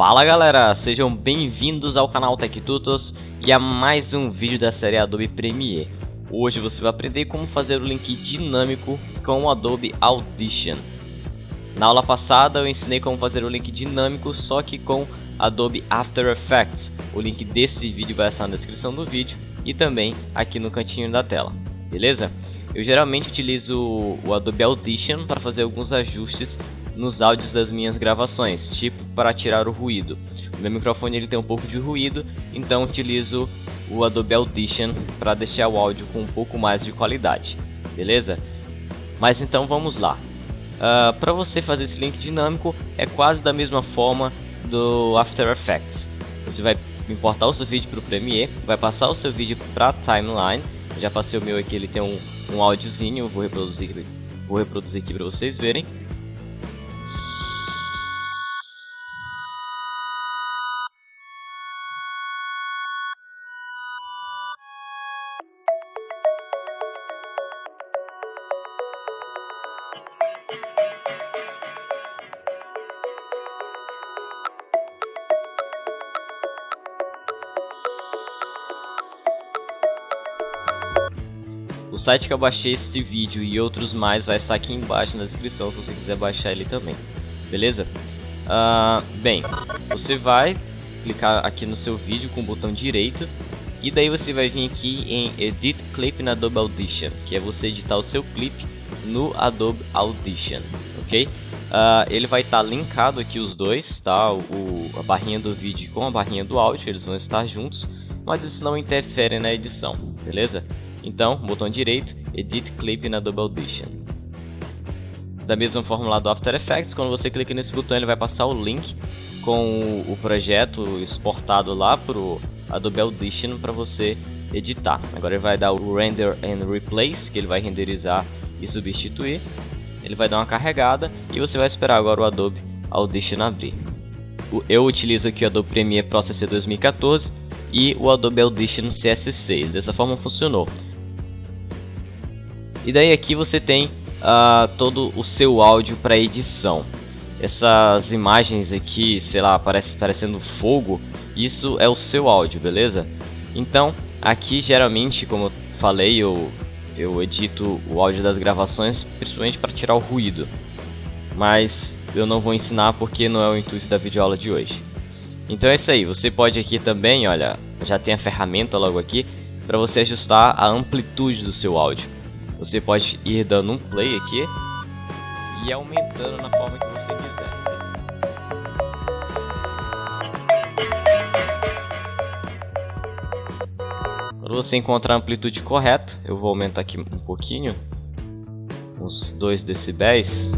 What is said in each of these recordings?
Fala galera, sejam bem-vindos ao canal Tech Tutos e a mais um vídeo da série Adobe Premiere. Hoje você vai aprender como fazer o link dinâmico com o Adobe Audition. Na aula passada eu ensinei como fazer o link dinâmico só que com Adobe After Effects. O link desse vídeo vai estar na descrição do vídeo e também aqui no cantinho da tela, beleza? Eu geralmente utilizo o Adobe Audition para fazer alguns ajustes nos áudios das minhas gravações, tipo para tirar o ruído. O meu microfone ele tem um pouco de ruído, então utilizo o Adobe Audition para deixar o áudio com um pouco mais de qualidade, beleza? Mas então vamos lá. Uh, para você fazer esse link dinâmico é quase da mesma forma do After Effects. Você vai importar o seu vídeo para o Premiere, vai passar o seu vídeo para a timeline. Já passei o meu aqui, ele tem um, um áudiozinho, vou reproduzir, vou reproduzir aqui para vocês verem. Site que eu baixei este vídeo e outros mais vai estar aqui embaixo na descrição se você quiser baixar ele também, beleza? Uh, bem, você vai clicar aqui no seu vídeo com o botão direito e daí você vai vir aqui em Edit Clip na Adobe Audition, que é você editar o seu clipe no Adobe Audition, ok? Uh, ele vai estar tá linkado aqui os dois, tá? O, a barrinha do vídeo com a barrinha do áudio, eles vão estar juntos, mas isso não interfere na edição, beleza? Então, botão direito, Edit Clip na Double Audition. Da mesma forma lá do After Effects, quando você clica nesse botão ele vai passar o link com o projeto exportado lá para o Adobe Audition para você editar. Agora ele vai dar o Render and Replace, que ele vai renderizar e substituir. Ele vai dar uma carregada e você vai esperar agora o Adobe Audition abrir. Eu utilizo aqui o Adobe Premiere Pro CC 2014 e o Adobe Audition CS6. Dessa forma funcionou. E daí aqui você tem uh, todo o seu áudio para edição. Essas imagens aqui, sei lá, parece parecendo fogo, isso é o seu áudio, beleza? Então, aqui geralmente, como eu falei, eu, eu edito o áudio das gravações principalmente para tirar o ruído. Mas eu não vou ensinar porque não é o intuito da videoaula de hoje. Então é isso aí, você pode aqui também, olha, já tem a ferramenta logo aqui, para você ajustar a amplitude do seu áudio. Você pode ir dando um play aqui e aumentando na forma que você quiser. Quando você encontrar a amplitude correta, eu vou aumentar aqui um pouquinho, uns 2 decibéis.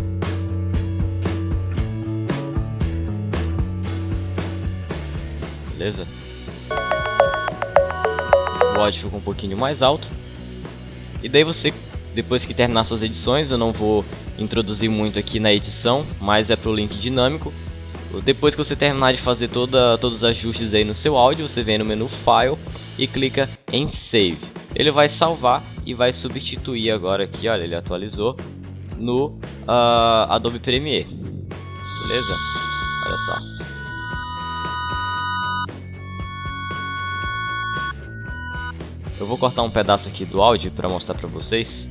Beleza? O áudio ficou um pouquinho mais alto. E daí você depois que terminar suas edições, eu não vou introduzir muito aqui na edição, mas é para o link dinâmico. Depois que você terminar de fazer toda, todos os ajustes aí no seu áudio, você vem no menu File e clica em Save. Ele vai salvar e vai substituir agora aqui, olha, ele atualizou no uh, Adobe Premiere. Beleza? Olha só. Eu vou cortar um pedaço aqui do áudio para mostrar para vocês.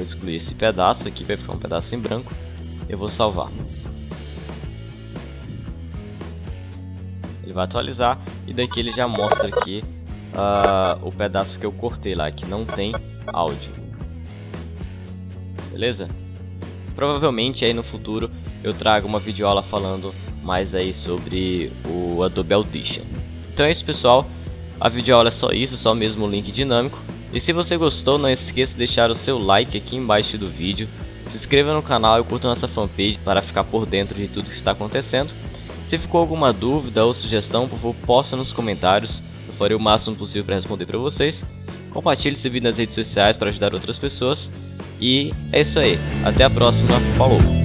Vou excluir esse pedaço aqui, vai ficar um pedaço em branco. Eu vou salvar. Ele vai atualizar e daqui ele já mostra aqui uh, o pedaço que eu cortei lá, que não tem áudio. Beleza? Provavelmente aí no futuro eu trago uma videoaula falando mais aí sobre o Adobe Audition. Então é isso pessoal, a videoaula é só isso, só mesmo o link dinâmico. E se você gostou, não esqueça de deixar o seu like aqui embaixo do vídeo. Se inscreva no canal e curta nossa fanpage para ficar por dentro de tudo que está acontecendo. Se ficou alguma dúvida ou sugestão, por favor, posta nos comentários. Eu farei o máximo possível para responder para vocês. Compartilhe esse vídeo nas redes sociais para ajudar outras pessoas. E é isso aí. Até a próxima. Falou!